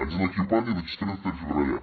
Одинокие парни на 14 февраля.